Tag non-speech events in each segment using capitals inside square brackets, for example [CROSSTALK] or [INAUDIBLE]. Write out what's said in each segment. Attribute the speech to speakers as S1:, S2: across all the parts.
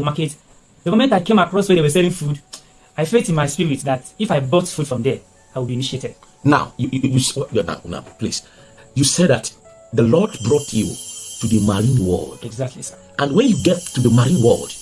S1: the market. The moment I came across where they were selling food, I felt in my spirit that if I bought food from there, I would be initiated.
S2: Now, you, you, you, you now, now, please. You said that the Lord brought you to the marine world.
S1: Exactly, sir.
S2: And when you get to the marine world,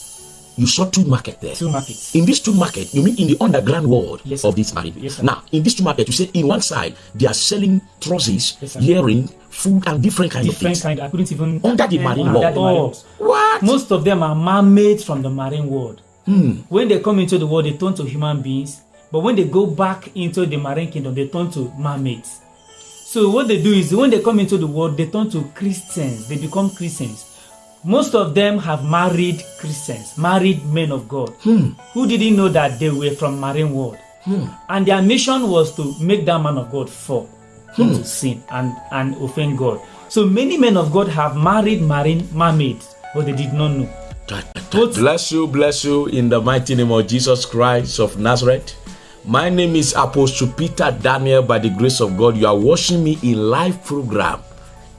S2: you saw two markets there.
S1: Two markets.
S2: In these two markets, you mean in the underground world
S1: Yes,
S2: of this marine.
S1: Yes,
S2: now, in these two markets, you say in one side they are selling trousers,
S1: Yes,
S2: earring, food, and different kind of
S1: Different
S2: things.
S1: kind. I couldn't even
S2: Under the marine world. Oh. What?
S1: Most of them are mermaids from the marine world.
S2: Hmm.
S1: When they come into the world, they turn to human beings. But when they go back into the marine kingdom, they turn to mermaids. So what they do is when they come into the world, they turn to Christians. They become Christians. Most of them have married Christians, married men of God, who didn't know that they were from marine world. And their mission was to make that man of God fall into sin and, and offend God. So many men of God have married marine mermaids, but they did not know. Both-
S2: Bless you, bless you in the mighty name of Jesus Christ of Nazareth. My name is Apostle Peter Daniel. By the grace of God, you are watching me in live program,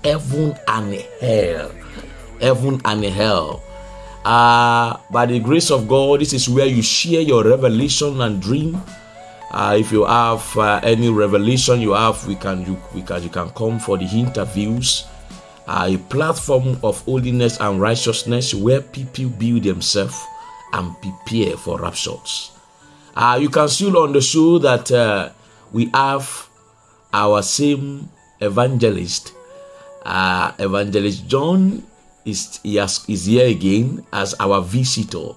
S2: Heaven and Hell. Heaven and Hell. Uh, by the grace of God, this is where you share your revelation and dream. Uh, if you have uh, any revelation you have, we can you we can you can come for the interviews. Uh, a platform of holiness and righteousness where people build themselves and prepare for raptures. Uh, you can still on the show that uh, we have our same evangelist, Evangelist John is, he has, is here again as our visitor.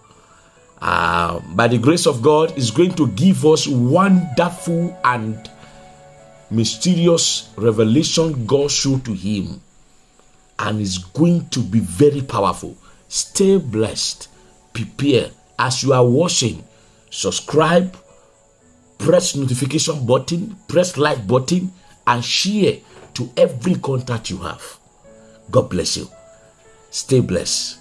S2: Uh, by the grace of God, is going to give us wonderful and mysterious revelation God showed to him, and is going to be very powerful. Stay blessed, prepare as you are watching. Subscribe, press notification button, press like button, and share to every contact you have. God bless you. Stay blessed.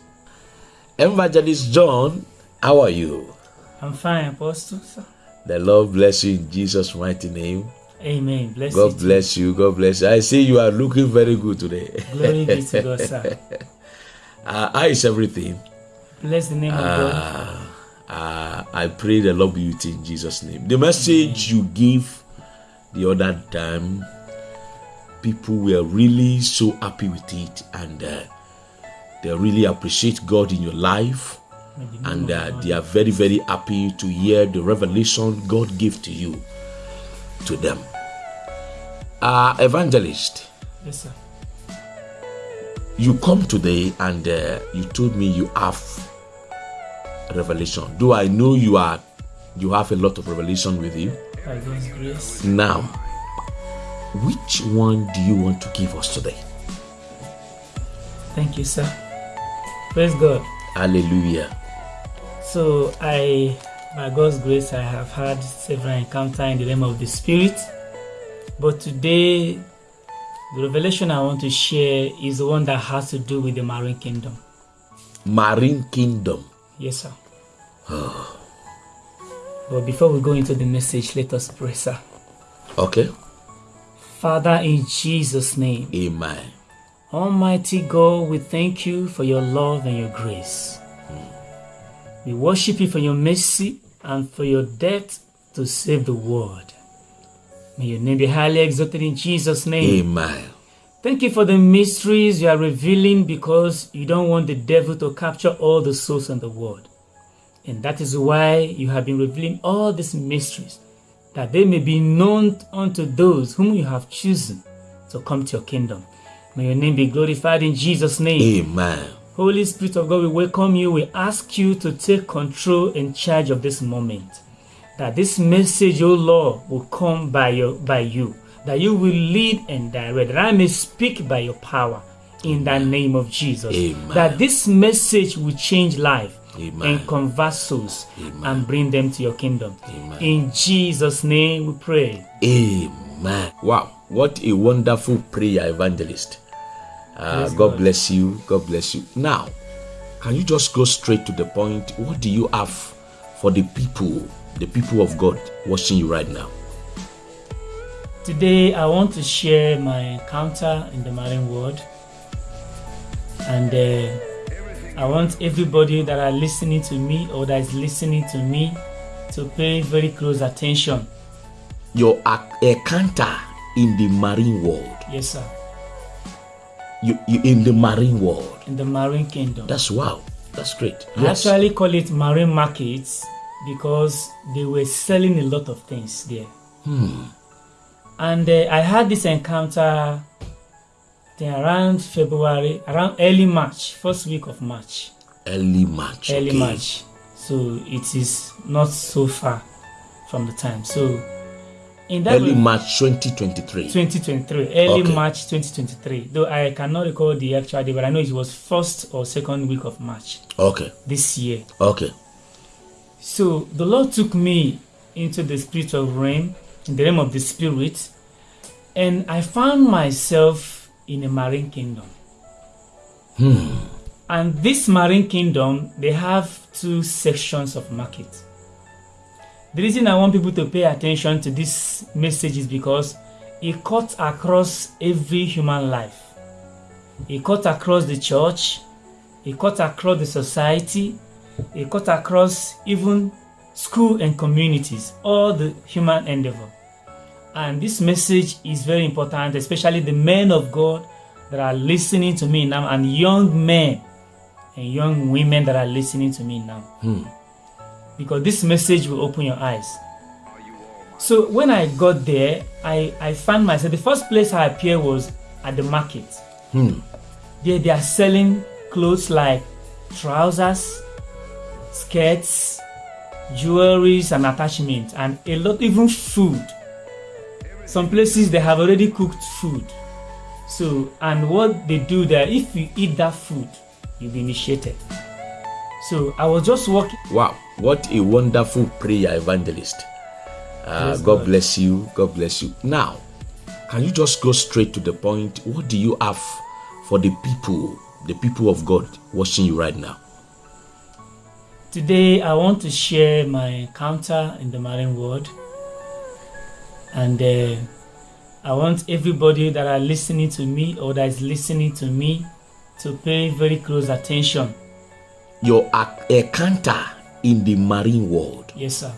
S2: Evangelist John, how are you?
S1: I'm fine, Apostle. sir.
S2: The Lord bless you in Jesus' mighty name.
S1: Amen. Bless
S2: God
S1: you.
S2: bless you. God bless you. I see you are looking very good today.
S1: Glory be to God, sir. [LAUGHS]
S2: Uh, how is everything?
S1: Bless the name of God.
S2: Uh, I pray the Lord be with you in Jesus' name. The message you give the other time, people were really so happy with it and uh, they really appreciate God in your life.
S1: May the name
S2: and uh, they are very very happy to hear the revelation god gave to you to them uh, evangelist
S1: Yes, sir.
S2: you come today and uh, you told me you have revelation do i know you are you have a lot of revelation with you
S1: By God's grace.
S2: now which one do you want to give us today
S1: Thank you, sir. Praise God.
S2: hallelujah
S1: So I, by God's grace, I have had several encounters in the realm of the spirit. But today, the revelation I want to share is the one that has to do with the marine kingdom.
S2: marine kingdom
S1: Yes, sir. Ah. but before we go into the message, let us pray, sir.
S2: okay
S1: Father, in Jesus' name,
S2: amen
S1: Almighty God, we thank you for your love and your grace. We worship you for your mercy and for your death to save the world. May your name be highly exalted in Jesus' name.
S2: amen
S1: Thank you for the mysteries you are revealing because you don't want the devil to capture all the souls in the world. And that is why you have been revealing all these mysteries, that they may be known unto those whom you have chosen to come to your kingdom. May your name be glorified in Jesus' name.
S2: amen
S1: Holy Spirit of God, we welcome you. We ask you to take control and charge of this moment. That this message, O Lord, will come by your by you. That you will lead and direct. That I may speak by your power in the name of Jesus.
S2: Amen.
S1: That this message will change life
S2: Amen.
S1: and convert souls
S2: Amen.
S1: and bring them to your kingdom.
S2: Amen.
S1: In Jesus' name we pray.
S2: Amen. Wow, what a wonderful prayer, evangelist. Uh, God
S1: God.
S2: bless you. God bless you. Now, can you just go straight to the point? What do you have for the people, the people of God watching you right now?
S1: Today, I want to share my encounter in the marine world, and uh, I want everybody that are listening to me or that is listening to me to pay very close attention.
S2: Your encounter in the marine world.
S1: Yes, sir.
S2: You, you in the marine world.
S1: In the marine kingdom.
S2: That's wow. That's great.
S1: I
S2: Yes.
S1: actually call it marine markets because they were selling a lot of things there. Hmm. And uh, I had this encounter around February, around early March, first week of March.
S2: Early March.
S1: early
S2: okay.
S1: March. So it is not so far from the time. So in that
S2: Early March 2023.
S1: 2023, early
S2: Okay.
S1: March 2023. Though I cannot recall the actual day, but I know it was first or second week of March
S2: Okay.
S1: this year.
S2: Okay.
S1: So the Lord took me into the spiritual realm, in the realm of the spirit, and I found myself in a marine kingdom. Hmm. And this marine kingdom, they have two sections of market. The reason I want people to pay attention to this message is because it cuts across every human life. It cuts across the church, it cuts across the society, it cuts across even school and communities, all the human endeavor. And this message is very important, especially the men of God that are listening to me now, and young men and young women that are listening to me now. Hmm. Because this message will open your eyes. So when I got there, I, I found myself, the first place I appeared was at the market. Hmm. There they are selling clothes like trousers, skirts, jewelries and attachments, and a lot, even food. Some places they have already cooked food. So, and what they do there, if you eat that food, you'll be initiated. So I was just walking.
S2: Wow. What a wonderful prayer evangelist. Uh,
S1: Praise
S2: God bless you. God bless you. Now, can you just go straight to the point? What do you have for the people, the people of God watching you right now?
S1: Today, I want to share my encounter in the marine world, and uh, I want everybody that are listening to me or that is listening to me to pay very close attention.
S2: Your encounter in the marine world.
S1: Yes, sir.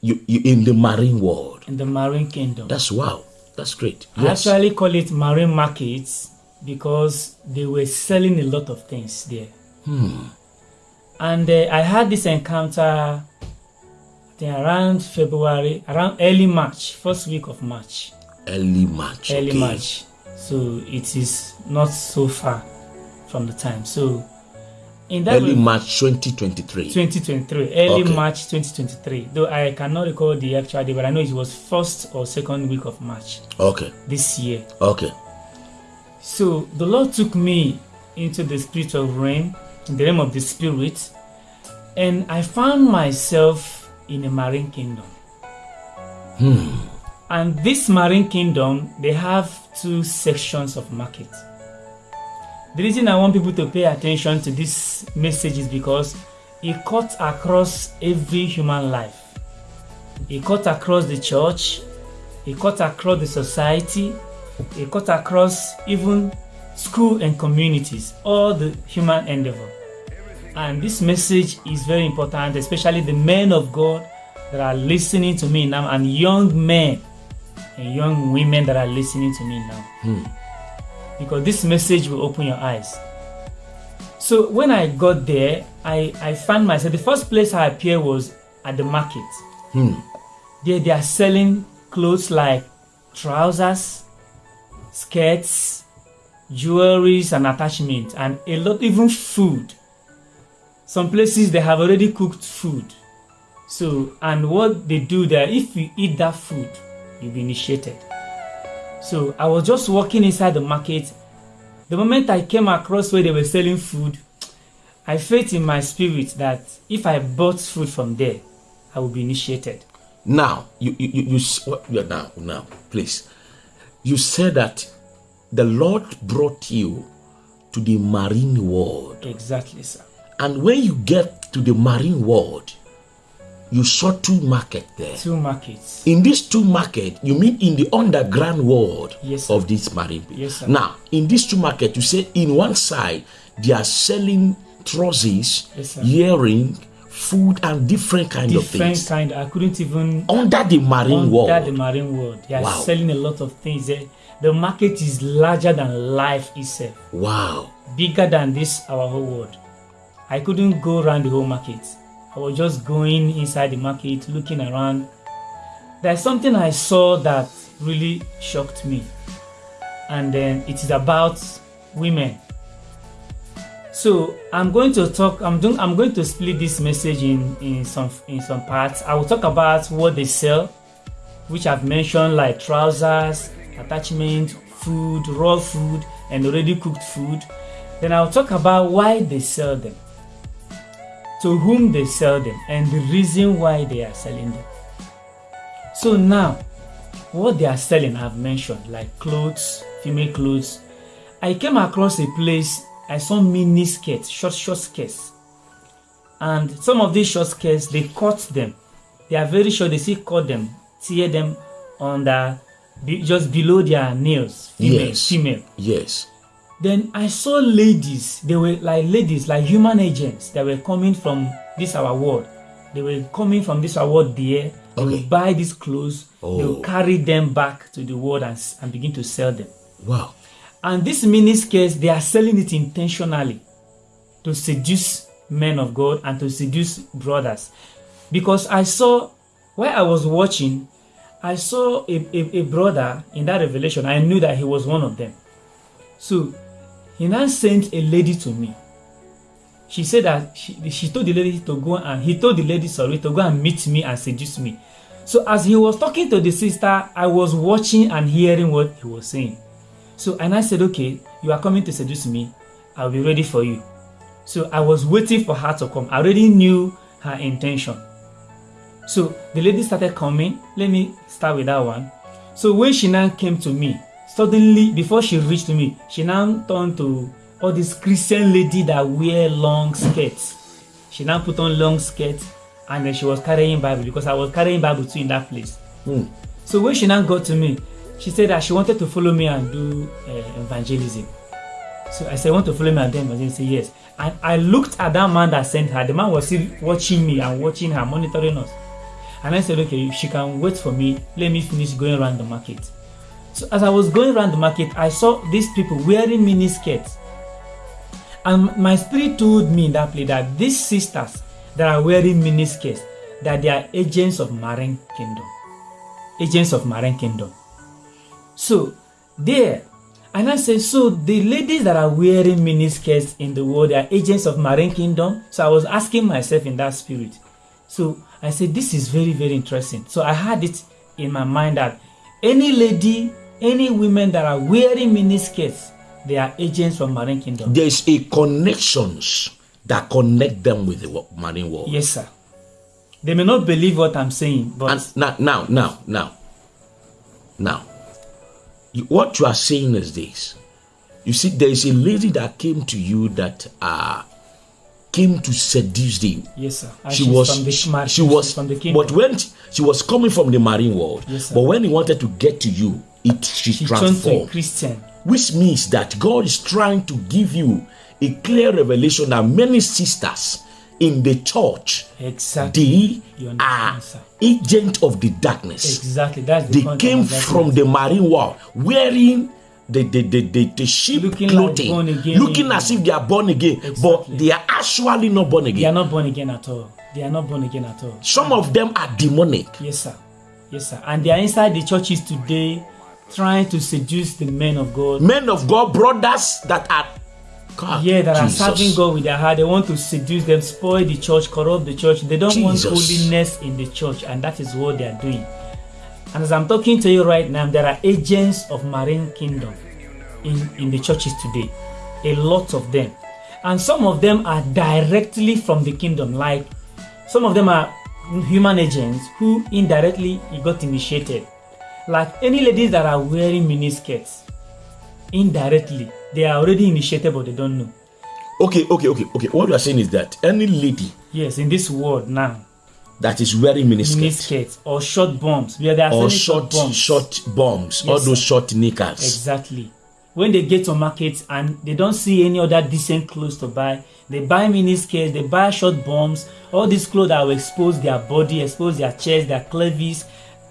S2: You, you in the marine world.
S1: In the marine kingdom.
S2: That's wow. That's great.
S1: I actually call it marine markets because they were selling a lot of things there. Hmm. And uh, I had this encounter around February, around early March, first week of March.
S2: Early March.
S1: early
S2: okay.
S1: March. So it is not so far from the time. So in that
S2: Early March 2023.
S1: 2023, early
S2: Okay.
S1: March 2023. Though I cannot recall the actual day, but I know it was first or second week of March
S2: Okay.
S1: this year.
S2: Okay.
S1: So the Lord took me into the spiritual realm, in the realm of the spirit, and I found myself in a marine kingdom. Hmm. And this marine kingdom, they have two sections of market. The reason I want people to pay attention to this message is because it cuts across every human life. It cuts across the church, it cuts across the society, it cuts across even school and communities, all the human endeavor. And this message is very important, especially the men of God that are listening to me now, and young men and young women that are listening to me now. Hmm. Because this message will open your eyes. So when I got there, I, I found myself, the first place I appeared was at the market. Hmm. There they are selling clothes like trousers, skirts, jewelries and attachments, and a lot, even food. Some places they have already cooked food. So, and what they do there, if you eat that food, you'll be initiated. So, I was just walking inside the market. The moment I came across where they were selling food, I felt in my spirit that if I bought food from there, I would be initiated.
S2: Now, you you you, what, yeah, now now please. You said that the Lord brought you to the marine world,
S1: Exactly, sir.
S2: and when you get to the marine world, you saw two market there.
S1: Two markets.
S2: In these two market, you mean in the underground world
S1: Yes,
S2: of this marine.
S1: Yes, sir.
S2: Now, in these two market, you say in one side they are selling trousers,
S1: Yes,
S2: earring, food, and different kind of things.
S1: different kind. I couldn't even
S2: under the marine
S1: under
S2: world.
S1: Under the marine world. They are
S2: Wow.
S1: selling a lot of things. The market is larger than life itself,
S2: Wow.
S1: bigger than this our whole world. I couldn't go around the whole market. I was just going inside the market, looking around. There's something I saw that really shocked me, and then it is about women. So I'm going to talk. I'm doing. I'm going to split this message in in some in some parts. I will talk about what they sell, which I've mentioned, like trousers, attachment, food, raw food, and already cooked food. Then I'll talk about why they sell them, to whom they sell them, and the reason why they are selling them. So now, what they are selling, I've mentioned, like clothes, female clothes. I came across a place. I saw mini skirts, short, short skirts, and some of these short skirts they cut them. They are very short. They still cut them, tear them under, be, just below their nails. Female,
S2: Yes.
S1: female.
S2: Yes.
S1: Then I saw ladies. They were like ladies, like human agents that were coming from this our world. They were coming from this our world there. They
S2: Okay.
S1: will buy these clothes. They
S2: Oh.
S1: will carry them back to the world and, and begin to sell them.
S2: Wow.
S1: And this mini skirts, they are selling it intentionally to seduce men of God and to seduce brothers. Because I saw, while I was watching, I saw a, a, a brother in that revelation. I knew that he was one of them. So he now sent a lady to me. She said that she, she told the lady to go and he told the lady, sorry, to go and meet me and seduce me. So as he was talking to the sister, I was watching and hearing what he was saying. So and I said, okay, you are coming to seduce me. I'll be ready for you. So I was waiting for her to come. I already knew her intention. So the lady started coming. Let me start with that one. So when she now came to me, suddenly before she reached me, she now turned to all these Christian lady that wear long skirts. She now put on long skirts and then she was carrying Bible because I was carrying Bible too in that place.
S2: Hmm.
S1: So when she now got to me, she said that she wanted to follow me and do uh, evangelism. So I said, "I want to follow me and do evangelism? Say yes. And I looked at that man that sent her. The man was still watching me and watching her, monitoring us. And I said, okay, she can wait for me. Let me finish going around the market. So as I was going around the market, I saw these people wearing mini skirts. And my spirit told me in that place that these sisters that are wearing mini skirts, that they are agents of marine kingdom. Agents of marine kingdom. So there, and I said, so the ladies that are wearing mini skirts in the world are agents of marine kingdom. So I was asking myself in that spirit. So I said, this is very, very interesting. So I had it in my mind that any lady, any women that are wearing mini skirts, they are agents from marine kingdom.
S2: There's a connections that connect them with the marine world.
S1: Yes, sir. They may not believe what I'm saying, but
S2: And now, now, now, now, now, what you are saying is this. You see, there is a lady that came to you that uh came to seduce you.
S1: yes, sir. And
S2: she was
S1: from the
S2: she, she was
S1: from the kingdom.
S2: but when she, she was coming from the marine world
S1: Yes, sir.
S2: but when he wanted to get to you it she,
S1: she turned to a
S2: transformed
S1: Christian.
S2: which means that god is trying to give you a clear revelation that many sisters in the church
S1: Exactly.
S2: they are
S1: sir.
S2: agent of the darkness
S1: Exactly. That's the
S2: they came from the marine world wearing the the the, the, the sheep
S1: Looking like
S2: clothing
S1: again.
S2: looking as if they are born again but they are actually not born again They
S1: are not born again at all. They are not born again at all.
S2: some of them are demonic
S1: Yes, sir. Yes, sir. And they are inside the churches today trying to seduce the men of God.
S2: men of God, brothers that are God,
S1: Yeah, that
S2: Jesus.
S1: are serving God with their heart. They want to seduce them, spoil the church, corrupt the church. They don't want holiness in the church, and that is what they are doing. And as I'm talking to you right now, there are agents of marine kingdom in, in the churches today. A lot of them. And some of them are directly from the kingdom. Like some of them are human agents who indirectly got initiated. Like any ladies that are wearing mini skirts indirectly, they are already initiated but they don't know.
S2: Okay, okay, okay, okay. What you are saying is that any lady
S1: Yes, in this world now,
S2: that is wearing miniskirt
S1: miniskirts or short bombs. Yeah, they are
S2: or
S1: selling
S2: short
S1: bombs.
S2: short bombs, all those short knickers,
S1: Exactly. when they get to market and they don't see any other decent clothes to buy, they buy mini skirts, they buy short bombs, all these clothes that will expose their body, expose their chest, their clevis,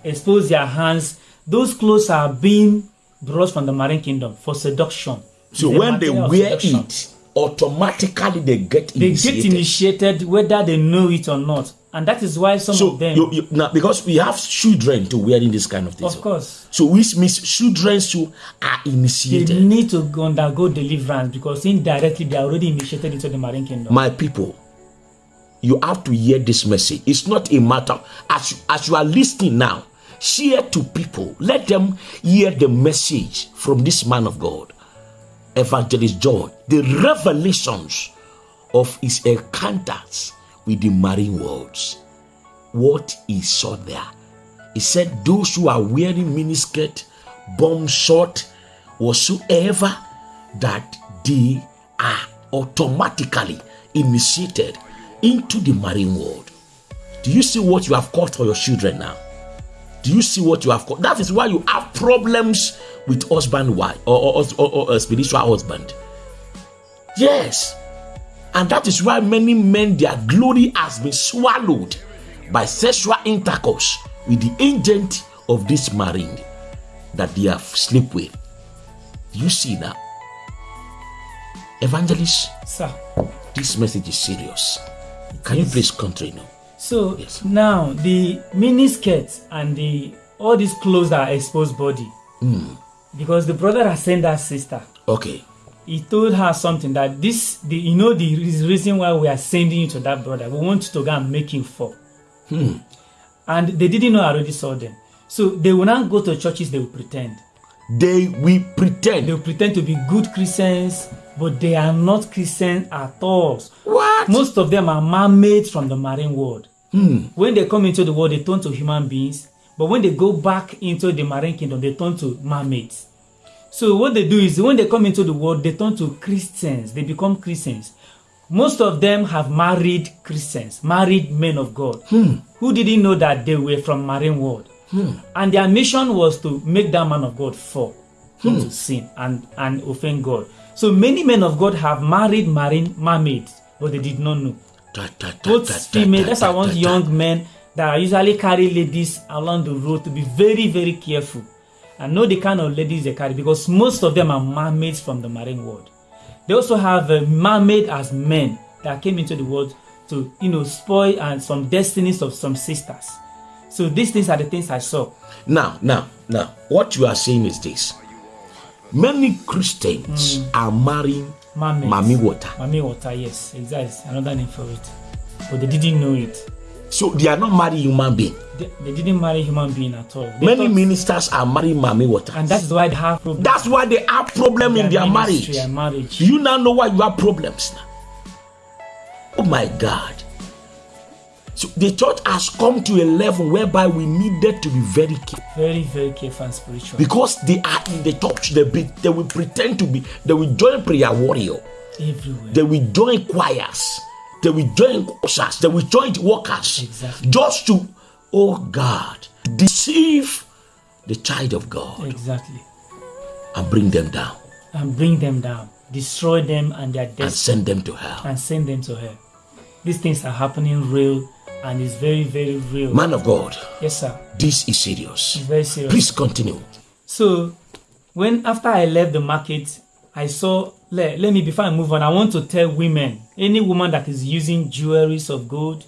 S1: expose their hands. Those clothes are being brought from the marine kingdom for seduction.
S2: So
S1: a
S2: when they wear it, automatically they get
S1: they
S2: initiated.
S1: get initiated whether they know it or not. And that is why some
S2: so
S1: of them,
S2: you, you, now because we have children to wearing this kind of things.
S1: of course,
S2: So which means children too are
S1: they
S2: initiated.
S1: need to undergo deliverance because indirectly they are already initiated into the marine kingdom.
S2: My people, you have to hear this message. It's not a matter as you, as you are listening now. Share to people. Let them hear the message from this man of God, Evangelist John. The revelations of his encounters with the marine worlds. What he saw there. He said, Those who are wearing miniskirt, bomb short, whatsoever, that they are automatically initiated into the marine world. Do you see what you have caused for your children now? Do you see what you have caused? That is why you have problems with husband, wife, or, or, or, or a uh, spiritual husband. Yes. And that is why many men, their glory has been swallowed by sexual intercourse with the agent of this marine that they have slept with. Do you see now? Evangelist,
S1: Sir.
S2: this message is serious. Can you please continue?
S1: So
S2: Yes.
S1: now the mini skirts and the all these clothes that are exposed body.
S2: Hmm.
S1: Because the brother has sent that sister.
S2: Okay.
S1: He told her something that this the you know the reason why we are sending you to that brother. We want to go and make him fall.
S2: Hmm.
S1: And they didn't know I already saw them. So they will not go to churches, they will pretend.
S2: They will pretend.
S1: They will pretend to be good Christians, but they are not Christians at all.
S2: what?
S1: Most of them are mermaids from the marine world.
S2: Hmm.
S1: When they come into the world, they turn to human beings. But when they go back into the marine kingdom, they turn to mermaids. So what they do is when they come into the world, they turn to Christians. They become Christians. Most of them have married Christians, married men of God, hmm. who didn't know that they were from marine world. Hmm. And their mission was to make that man of God fall hmm. into sin and, and offend God. So many men of God have married marine mermaids, but they did not know Both female that's why I want young men that are usually carry ladies along the road to be very very careful. And know the kind of ladies they carry because most of them are mermaids from the marine world. They also have a mermaid as men that came into the world to you know spoil and some destinies of some sisters. So these things are the things i saw.
S2: Now, now, now, what you are saying is this. Many Christians hmm. are marrying
S1: mermaids
S2: Mami water.
S1: Mami water yes exactly another name for it but they didn't know it
S2: So they are not marrying human being.
S1: they, they didn't marry human being at all They
S2: Many
S1: thought-
S2: ministers are marrying Mami water.
S1: and that's why they have problems
S2: That's why they have problem in their marriage.
S1: marriage.
S2: You now know why you have problems now? Oh my God. So the church has come to a level whereby we needed to be very careful
S1: Very, very careful and spiritual.
S2: because they are in the church. They, be, they will pretend to be, they will join prayer warrior,
S1: Everywhere.
S2: they will join choirs, they will join ushers, they will join workers
S1: Exactly.
S2: just to, oh God, deceive the child of God
S1: exactly.
S2: and bring them down
S1: And bring them down. Destroy them and their
S2: death.
S1: and
S2: send them to hell.
S1: And send them to hell. These things are happening real and it's very, very real.
S2: Man of God,
S1: yes, sir.
S2: this is serious.
S1: It's very serious.
S2: Please continue.
S1: So, when after I left the market, I saw. Let, let me before I move on. I want to tell women, any woman that is using jewelries of gold,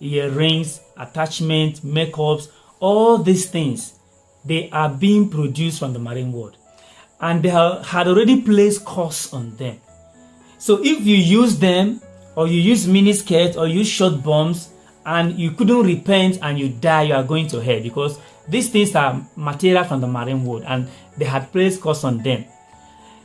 S1: earrings, attachment, makeups, all these things, they are being produced from the marine world, and they have, had already placed curse on them. So if you use them, or you use mini skirts, or use short bombs, and you couldn't repent and you die, you are going to hell because these things are material from the marine world, and they had placed curse on them.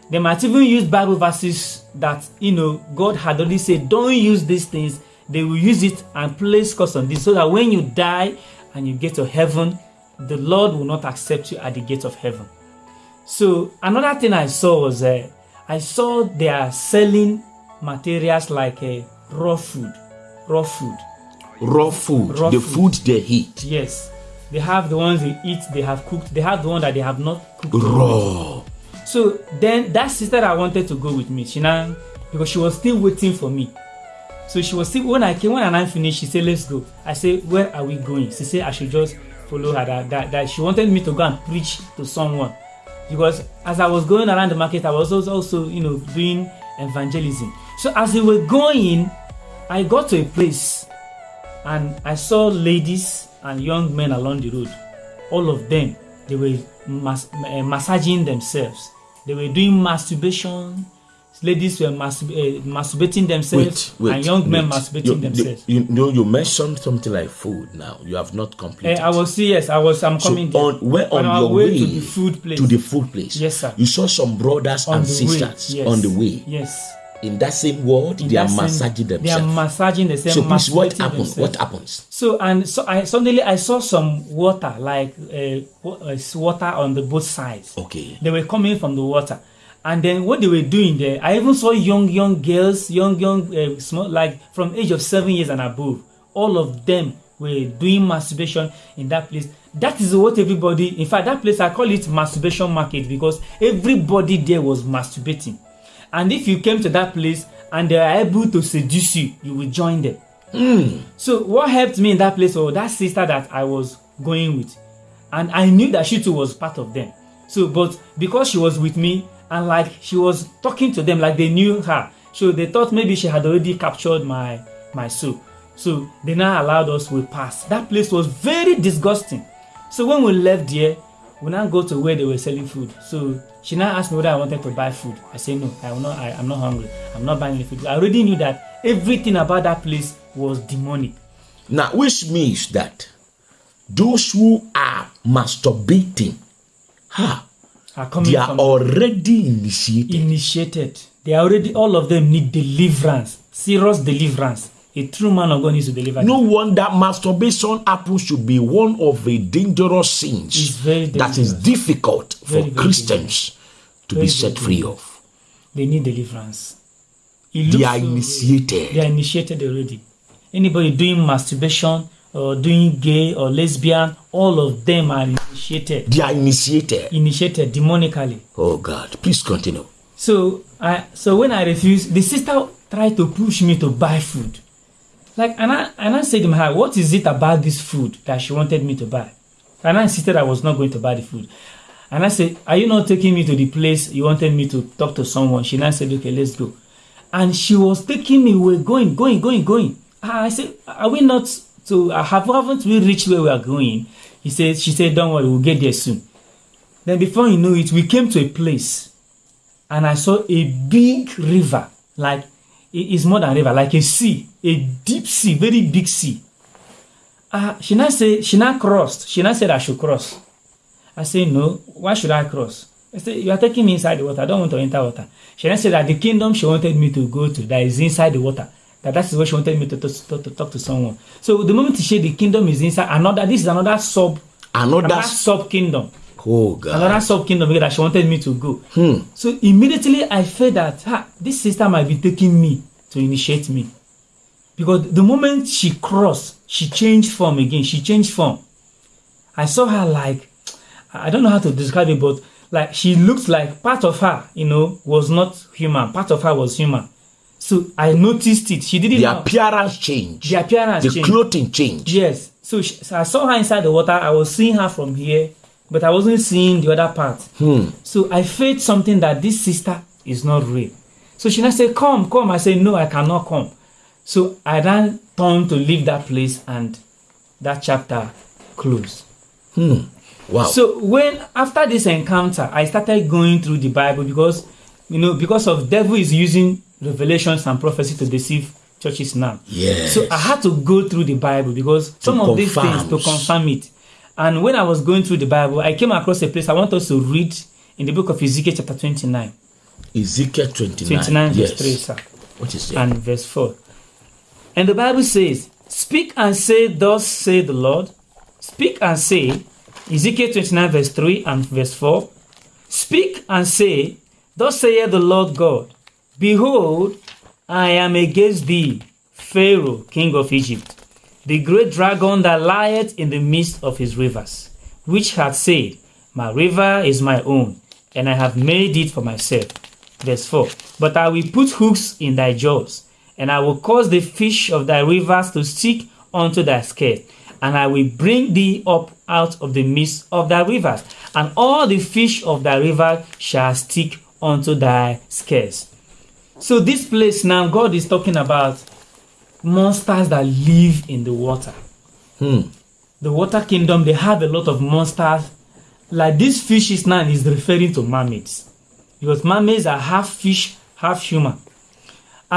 S1: They might even use Bible verses that you know God had already said, don't use these things. They will use it and place curse on this, so that when you die and you get to heaven, the Lord will not accept you at the gate of heaven. So another thing I saw was uh, I saw they are selling materials like uh, raw food, raw food.
S2: Raw food,
S1: Raw
S2: the
S1: food.
S2: food they eat.
S1: Yes, they have the ones they eat, they have cooked. They have the one that they have not cooked.
S2: Raw.
S1: So then that sister that wanted to go with me, she now because she was still waiting for me. So she was still when I came when I finished, she said, Let's go. I said, Where are we going? She said I should just follow her that, that, that she wanted me to go and preach to someone. Because as I was going around the market, I was also, also you know doing evangelism. So as we were going, I got to a place and I saw ladies and young men along the road. All of them, they were mas- uh, massaging themselves. They were doing masturbation. Ladies were masturb- uh, masturbating themselves, and young men masturbating
S2: you,
S1: themselves.
S2: You, you know, you mentioned something like food. Now you have not completed.
S1: Uh, I was yes, I was. I'm coming. there.
S2: on where on,
S1: our
S2: your
S1: way,
S2: way
S1: to the food place.
S2: to the food place.
S1: Yes, sir.
S2: You saw some brothers
S1: on
S2: and sisters
S1: way. Yes.
S2: on the way.
S1: Yes.
S2: In that same world,
S1: In
S2: they are
S1: same-
S2: massaging
S1: They are massaging the same.
S2: so please, what happens? What happens?
S1: So and so I suddenly I saw some water like uh, uh, water on the both sides.
S2: Okay.
S1: They were coming from the water, and then what they were doing there, I even saw young young girls, young young uh, small like from age of seven years and above. All of them were doing masturbation in that place. That is what everybody. In fact, that place I call it masturbation market because everybody there was masturbating. And if you came to that place and they are able to seduce you, you will join them. Hmm. So what helped me in that place was that sister that I was going with, and I knew that she too was part of them. So, but because she was with me and like she was talking to them like they knew her, so they thought maybe she had already captured my my soul. So they now allowed us to pass. That place was very disgusting. So when we left there, we now go to where they were selling food. So she now asked me whether I wanted to buy food. I said no, I will not. I, I'm not hungry. I'm not buying any food. I already knew that everything about that place was demonic.
S2: Now, which means that those who are masturbating, ha,
S1: Are coming
S2: they are already initiated.
S1: initiated. They are already all of them need deliverance, serious deliverance. A true man of God needs to deliver.
S2: No wonder masturbation happens to be one of the dangerous sins
S1: very
S2: that is difficult for
S1: Very, very
S2: Christians to
S1: Very,
S2: be set free of.
S1: they need deliverance.
S2: They are initiated.
S1: They are initiated already. Anybody doing masturbation or doing gay or lesbian, all of them are initiated.
S2: They are initiated.
S1: Initiated demonically.
S2: Oh God, please continue.
S1: So I so when I refused, the sister tried to push me to buy food. Like and I and I said to her, what is it about this food that she wanted me to buy? And I insisted I was not going to buy the food. And I said, Are you not taking me to the place you wanted me to talk to someone? She now said, Okay, let's go. And she was taking me, we we're going, going, going, going. Ah, I said, Are we not to ah, have haven't we reached where we are going? He said, She said, Don't worry, we'll get there soon. Then before you know it, we came to a place and I saw a big river, like it is more than river, like a sea, a deep sea, very big sea. Uh, she now said, she now crossed. She now said I should cross. I said, no, why should I cross? I said, you are taking me inside the water. I don't want to enter water. She then said that the kingdom she wanted me to go to, that is inside the water. That that is where she wanted me to, to, to, to talk to someone. So the moment she said the kingdom is inside, another, this is another sub,
S2: Another,
S1: another sub kingdom
S2: oh God,
S1: another sub kingdom that she wanted me to go. So immediately I felt that ha, this sister might be taking me to initiate me. Because the moment she crossed, she changed form again. She changed form. I saw her like, I don't know how to describe it, but like she looked like part of her, you know, was not human. Part of her was human. So I noticed it. She didn't
S2: the
S1: know.
S2: appearance changed,
S1: The appearance
S2: the
S1: changed.
S2: clothing changed.
S1: Yes. So, she, so I saw her inside the water. I was seeing her from here, but I wasn't seeing the other part. Hmm. So I felt something that this sister is not real. So she now said, Come, come. I said, No, I cannot come. So I then turned to leave that place and that chapter closed. Hmm.
S2: Wow.
S1: So when after this encounter, I started going through the Bible because you know because of devil is using revelations and prophecy to deceive churches now.
S2: Yes.
S1: So I had to go through the Bible because some of these things to
S2: confirm.
S1: confirm it. And when I was going through the Bible, I came across a place I want us to read in the book of Ezekiel chapter 29.
S2: Ezekiel 29.
S1: 29
S2: yes.
S1: verse 3, sir
S2: What is it?
S1: and verse 4. And the Bible says, Speak and say, Thus say the Lord. Speak and say, Ezekiel 29, verse 3 and verse 4. Speak and say, Thus saith the Lord God, Behold, I am against thee, Pharaoh, king of Egypt, the great dragon that lieth in the midst of his rivers, which hath said, My river is my own, and I have made it for myself. Verse 4 But I will put hooks in thy jaws, and I will cause the fish of thy rivers to stick unto thy scale, and I will bring thee up out of the midst of thy rivers, and all the fish of thy river shall stick unto thy scales. So, this place now, God is talking about monsters that live in the water.
S2: Hmm.
S1: The water kingdom, they have a lot of monsters. Like this fish is now is referring to mermaids. Because mermaids are half fish, half human.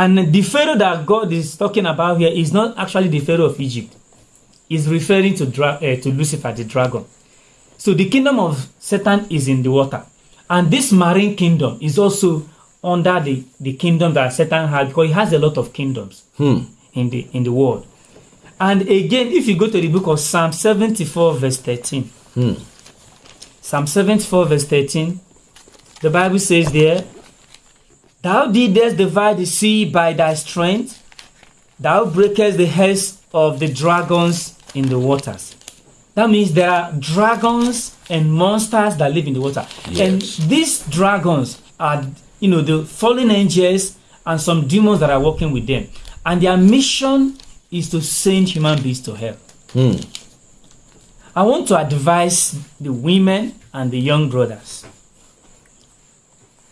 S1: And the Pharaoh that God is talking about here is not actually the Pharaoh of Egypt. He's referring to, dra- uh, to Lucifer, the dragon. So the kingdom of Satan is in the water. And this marine kingdom is also under the, the kingdom that Satan has because he has a lot of kingdoms
S2: Hmm.
S1: in the in the world. And again, if you go to the book of Psalm 74, verse 13,
S2: Hmm.
S1: Psalm 74, verse 13, the Bible says there, Thou didst divide the sea by thy strength, thou breakest the heads of the dragons in the waters. That means there are dragons and monsters that live in the water. And these dragons are, you know, the fallen angels and some demons that are working with them. And their mission is to send human beings to hell.
S2: Hmm.
S1: I want to advise the women and the young brothers.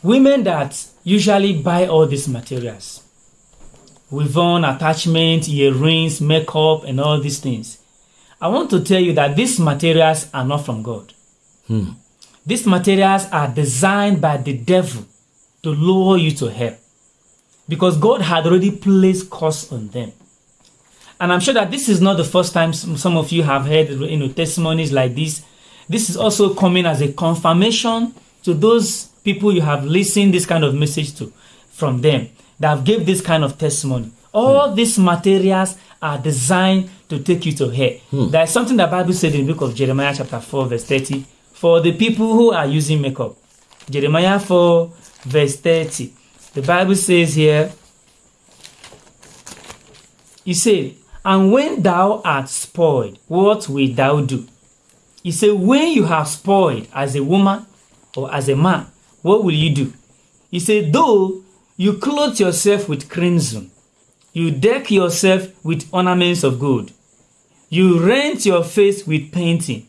S1: Women that usually buy all these materials, with on attachment, earrings, makeup, and all these things. I want to tell you that these materials are not from God.
S2: Hmm.
S1: These materials are designed by the devil to lure you to hell because God had already placed curse on them. And I'm sure that this is not the first time some some of you have heard you know, testimonies like this. This is also coming as a confirmation to those people you have listened this kind of message to from them that have gave this kind of testimony. All hmm. these materials are designed to take you to hell. Hmm. There is something the Bible said in the book of Jeremiah chapter 4 verse 30 for the people who are using makeup. Jeremiah 4 verse 30. The Bible says here, he said, And when thou art spoiled, what wilt thou do? He said, When you have spoiled as a woman or as a man, what will you do? He said, Though you clothe yourself with crimson, you deck yourself with ornaments of gold, you rent your face with painting.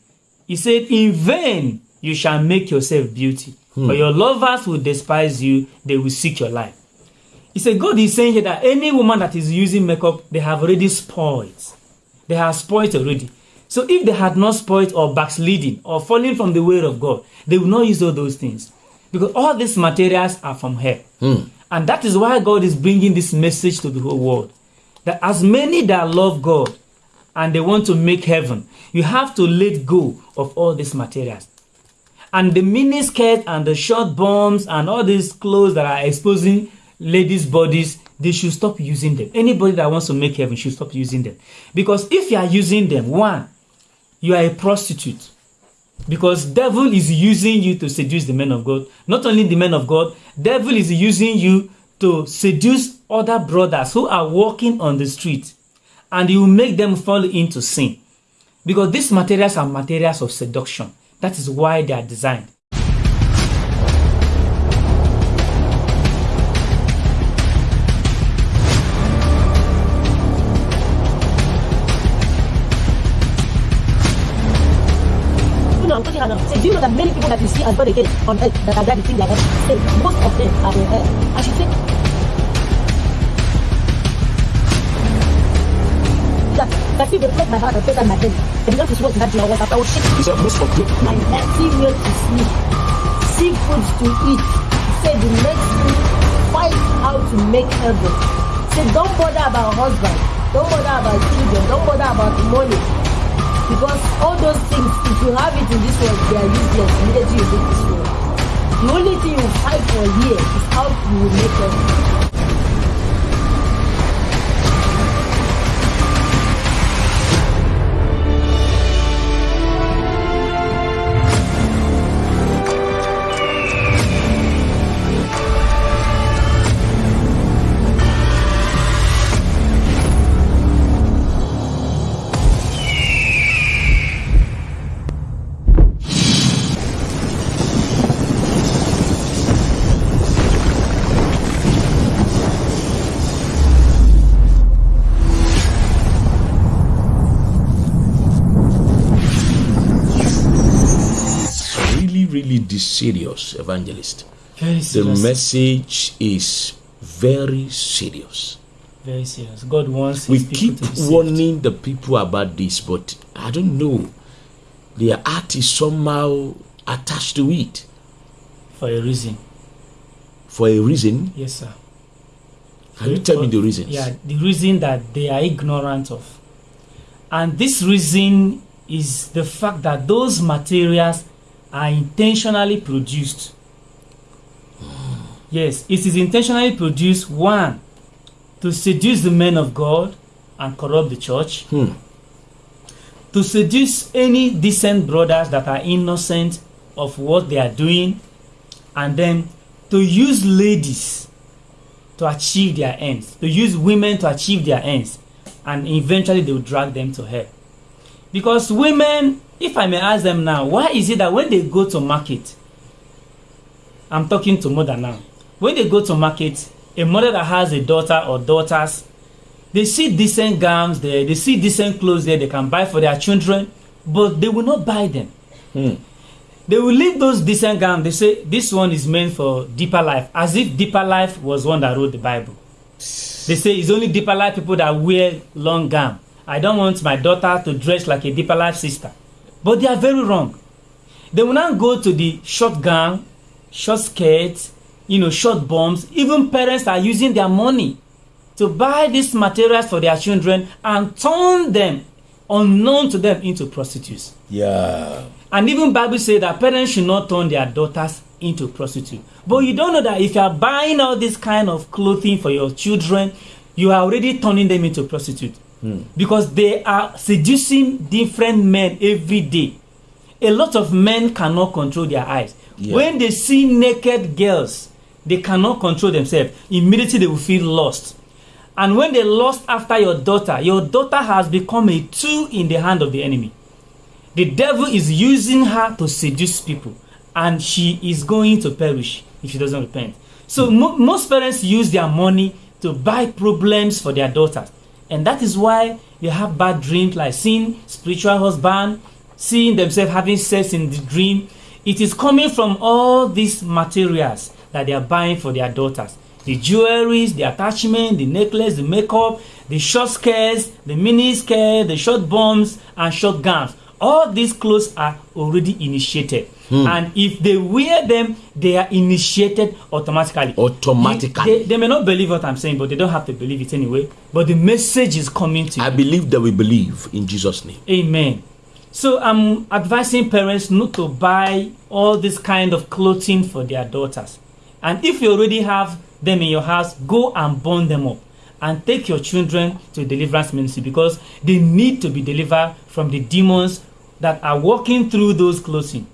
S1: He said, In vain you shall make yourself beauty, hmm. for your lovers will despise you, they will seek your life. He said, God is saying here that any woman that is using makeup, they have already spoiled. They have spoiled already. So if they had not spoiled or backsliding or falling from the way of God, they would not use all those things. Because all these materials are from her. Hmm. And that is why God is bringing this message to the whole world. That as many that love God and they want to make heaven, you have to let go of all these materials. And the mini skirt and the short bombs and all these clothes that are exposing ladies' bodies, they should stop using them. Anybody that wants to make heaven should stop using them. Because if you are using them, one, you are a prostitute. Because devil is using you to seduce the men of God. Not only the men of God, devil is using you to seduce other brothers who are walking on the street. And you make them fall into sin. Because these materials are materials of seduction. That is why they are designed.
S3: Do you know that many people that you see as born again on earth that are things like that, say, most of them are in hell. I should say that that they break my heart and on my head, and not to what that your was after I would shake
S2: He said, most of you.
S3: my empty meal to sleep, seafood to eat. Say the next thing, fight how to make heaven. Say don't bother about husband, don't bother about children, don't bother about money. Because all those things, if you have it in this world, they are useless immediately you leave this world. The only thing you fight for here is how you will make heaven.
S2: Serious, evangelist.
S1: Very
S2: The message is very serious.
S1: Very serious. God wants
S2: We keep
S1: to be saved.
S2: warning the people about this, but I don't know. Their heart is somehow attached to it
S1: for a reason.
S2: for a reason.
S1: Yes, sir.
S2: Can you tell me the reasons?
S1: Yeah, the reason that they are ignorant of. And this reason is the fact that those materials are intentionally produced. Yes, it is intentionally produced one to seduce the men of God and corrupt the church,
S2: Hmm.
S1: to seduce any decent brothers that are innocent of what they are doing, and then to use ladies to achieve their ends, to use women to achieve their ends, and eventually they will drag them to hell. Because women, if I may ask them now, why is it that when they go to market, I'm talking to mother now, when they go to market, a mother that has a daughter or daughters, they see decent gowns there, they see decent clothes there they can buy for their children, but they will not buy them.
S2: Hmm.
S1: They will leave those decent gowns. They say this one is meant for deeper life, as if deeper life was one that wrote the Bible. They say it's only deeper life people that wear long gown. I don't want my daughter to dress like a deeper life sister. But they are very wrong. They will now go to the short gown, short skirts, you know, short bombs. Even parents are using their money to buy these materials for their children and turn them, unknown to them, into prostitutes.
S2: Yeah.
S1: And even Bible say that parents should not turn their daughters into prostitute. But you don't know that if you are buying all this kind of clothing for your children, you are already turning them into prostitute. Because they are seducing different men every day. A lot of men cannot control their eyes.
S2: Yeah.
S1: When they see naked girls, they cannot control themselves. Immediately they will feel lost. And when they lost after your daughter, your daughter has become a tool in the hand of the enemy. The devil is using her to seduce people, and she is going to perish if she doesn't repent. So hmm. mo- most parents use their money to buy problems for their daughters, and that is why they have bad dreams, like seeing spiritual husband, seeing themselves having sex in the dream. It is coming from all these materials that they are buying for their daughters. The jewelries, the attachment, the necklace, the makeup, the short skirts, the mini skirt, the short bombs, and short gowns. All these clothes are already initiated. Hmm. And if they wear them, they are initiated automatically.
S2: Automatically.
S1: They, they may not believe what I'm saying, but they don't have to believe it anyway. But the message is coming to you.
S2: I believe that we believe in Jesus' name.
S1: Amen. So I'm advising parents not to buy all this kind of clothing for their daughters. And if you already have them in your house, go and burn them up and take your children to deliverance ministry because they need to be delivered from the demons that are walking through those clothing.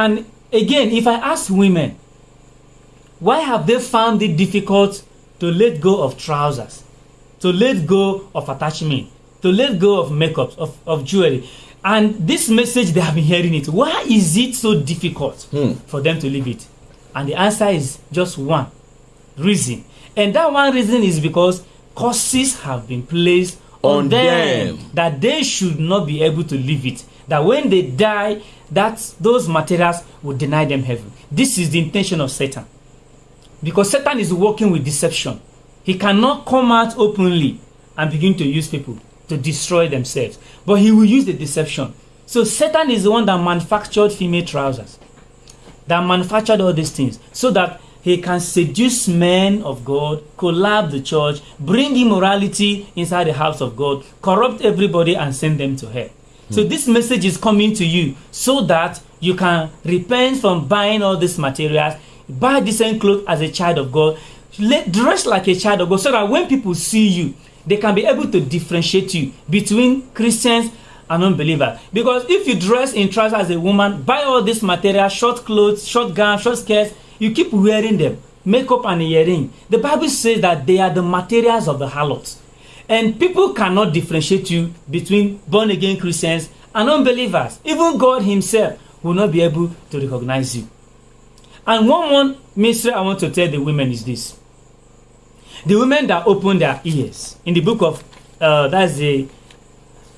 S1: And again, if I ask women, why have they found it difficult to let go of trousers, to let go of attachment, to let go of makeup, of, of jewelry? And this message, they have been hearing it. Why is it so difficult
S2: Hmm.
S1: for them to leave it? And the answer is just one reason. And that one reason is because curses have been placed on,
S2: On
S1: them,
S2: them.
S1: that they should not be able to leave it. That when they die, that those materials will deny them heaven. This is the intention of Satan. Because Satan is working with deception. He cannot come out openly and begin to use people to destroy themselves. But he will use the deception. So Satan is the one that manufactured female trousers, that manufactured all these things, so that he can seduce men of God, collapse the church, bring immorality inside the house of God, corrupt everybody, and send them to hell. So this message is coming to you so that you can repent from buying all these materials, buy decent clothes as a child of God, dress like a child of God, so that when people see you, they can be able to differentiate you between Christians and unbelievers. Because if you dress in trousers as a woman, buy all this material, short clothes, short gowns, short skirts, you keep wearing them, makeup and earring. The Bible says that they are the materials of the harlots. And people cannot differentiate you between born again Christians and unbelievers. Even God Himself will not be able to recognize you. And one more mystery I want to tell the women is this the women that open their ears in the book of uh, that's the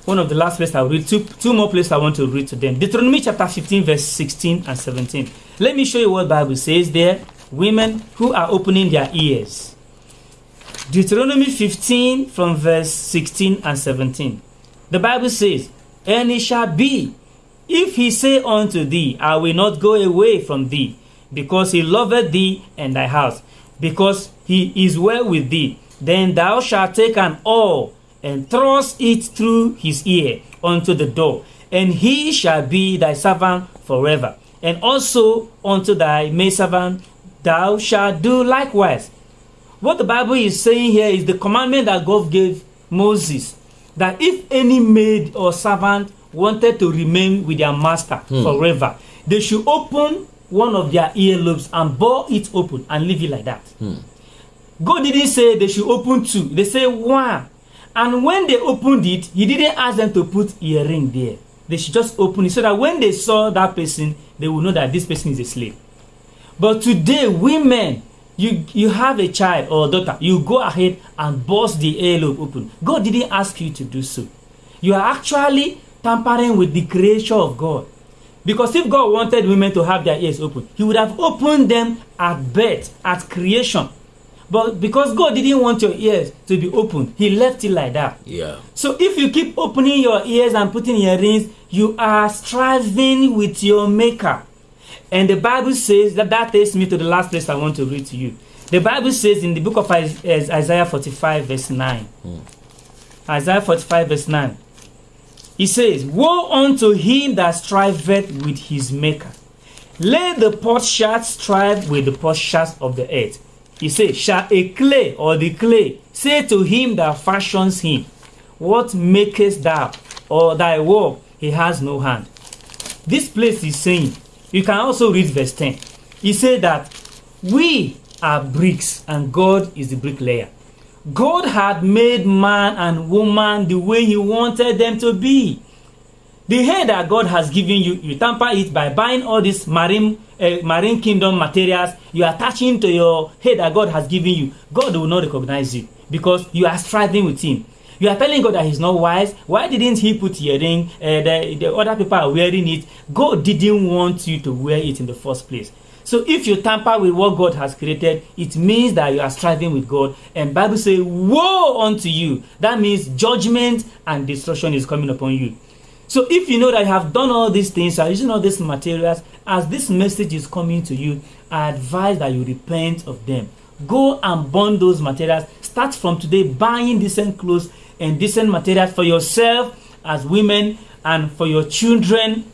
S1: one of the last places I'll read, two, two more places I want to read to them. Deuteronomy chapter 15, verse 16 and 17. Let me show you what Bible says there. Women who are opening their ears. Deuteronomy 15 from verse 16 and 17. The Bible says, And it shall be, if he say unto thee, I will not go away from thee, because he loveth thee and thy house, because he is well with thee, then thou shalt take an oar and thrust it through his ear unto the door, and he shall be thy servant forever. And also unto thy maidservant thou shalt do likewise. What the Bible is saying here is the commandment that God gave Moses that if any maid or servant wanted to remain with their master
S2: Hmm.
S1: forever, they should open one of their earlobes and bore it open and leave it like that. God didn't say they should open two, they say one. And when they opened it, He didn't ask them to put earring there. They should just open it so that when they saw that person, they will know that this person is a slave. But today, women, you you have a child or a daughter, you go ahead and bust the earlobe open. God didn't ask you to do so. You are actually tampering with the creation of God. Because if God wanted women to have their ears open, He would have opened them at birth, at creation. But because God didn't want your ears to be open, He left it like that.
S2: Yeah.
S1: So if you keep opening your ears and putting earrings, you are striving with your maker. And the Bible says that that takes me to the last place I want to read to you. The Bible says in the book of Is- is- Isaiah 45, verse 9. Hmm. Isaiah 45, verse 9. He says, Woe unto him that striveth with his maker. Let the potsherds strive with the potsherds of the earth. He says, Shall a clay or the clay say to him that fashions him, What makest thou? Or thy work he has no hand. This place is saying, you can also read verse 10. He said that we are bricks and God is the bricklayer. God had made man and woman the way he wanted them to be. The hair that God has given you, you tamper it by buying all these marine uh, marine kingdom materials. You are attaching to your hair that God has given you. God will not recognize you because you are striving with Him. You are telling God that He's not wise. Why didn't He put earring? Uh, the, the other people are wearing it. God didn't want you to wear it in the first place. So if you tamper with what God has created, it means that you are striving with God. And Bible says, "Woe unto you!" That means judgment and destruction is coming upon you. So if you know that you have done all these things, are using all these materials, as this message is coming to you, I advise that you repent of them. Go and burn those materials. Start from today buying decent clothes and decent materials for yourself as women and for your children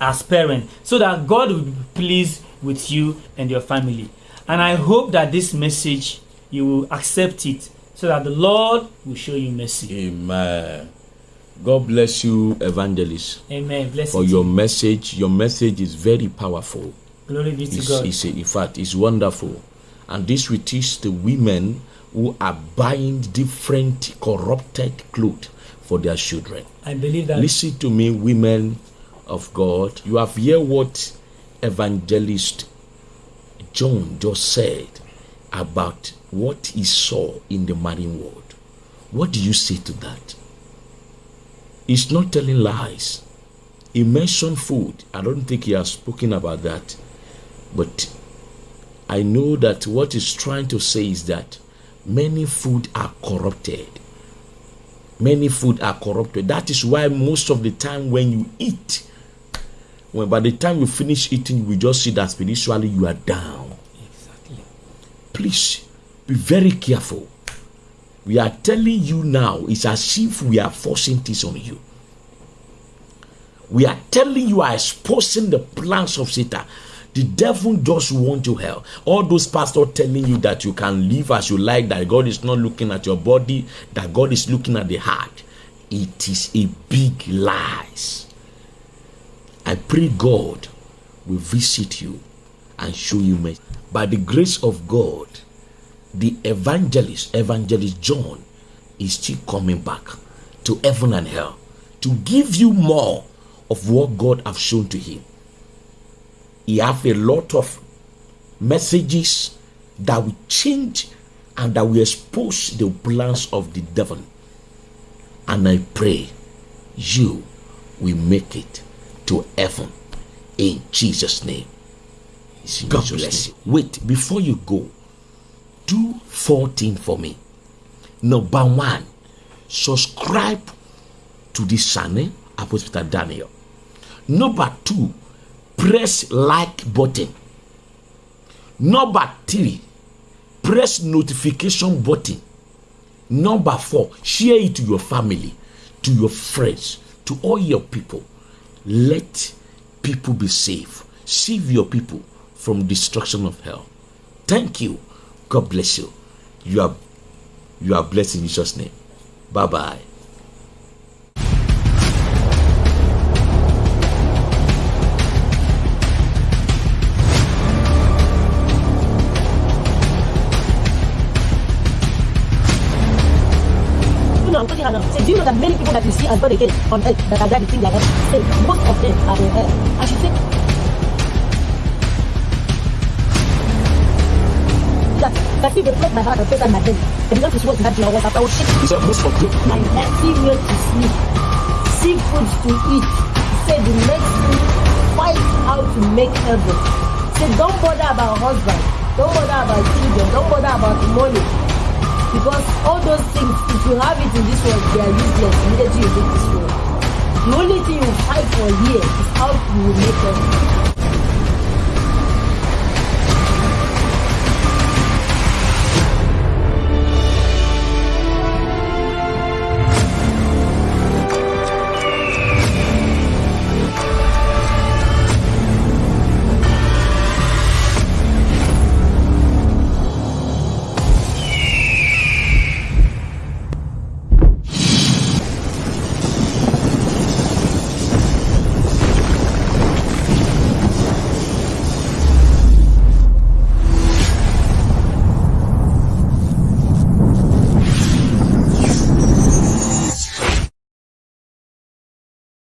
S1: as parents, so that God will be pleased with you and your family. And I hope that this message you will accept it, so that the Lord will show you mercy.
S2: Amen. God bless you, evangelist,
S1: Amen. Bless
S2: for
S1: you.
S2: your message. Your message is very powerful.
S1: Glory be to
S2: It's,
S1: God.
S2: it's in fact, it's wonderful. And this will teach the women who are buying different corrupted clothes for their children.
S1: I believe that.
S2: Listen to me, women of God. You have heard what evangelist John just said about what he saw in the marine world. What do you say to that? He's not telling lies. He mentioned food. I don't think he has spoken about that. But I know that what he's trying to say is that many food are corrupted. Many food are corrupted. That is why most of the time when you eat when by the time you finish eating you will just see that spiritually you are down.
S1: Exactly.
S2: please be very careful. We are telling you now it's as if we are forcing this on you. We are telling you are exposing the plans of satan the devil just want you hell. All those pastors telling you that you can live as you like that god is not looking at your body that god is looking at the heart. It is a big lies. I pray god will visit you and show you mercy. By the grace of god the evangelist evangelist john is still coming back to heaven and hell to give you more of what god have shown to him he have a lot of messages that will change and that will expose the plans of the devil and i pray you will make it to heaven in Jesus' name. God
S4: Jesus'
S2: bless you. Wait, before you go, do four things for me. Number one, subscribe to this channel, Apostle Daniel. Number two, press like button. Number three, press notification button. Number four, share it to your family, to your friends, to all your people. Let people be safe. Save your people from destruction of hell. Thank you. God bless you. You are you are blessed in Jesus' name. Bye bye.
S3: No, I'm talking now. Say, do you know that many people that you see as born again on earth that are driving like that? Say, most of them are in hell. I should say, that, that if they broke my heart and faith and my belly, they began to swear to that your words, I would shake
S2: He said, most of them.
S3: my everywhere to sleep, see food to eat. Say the next thing, fight how to make heaven. Say don't bother about husband, don't bother about children, don't bother about money. Because all those things, if you have it in this world, they are useless immediately you leave this world. The only thing you fight for here is how you will make heaven.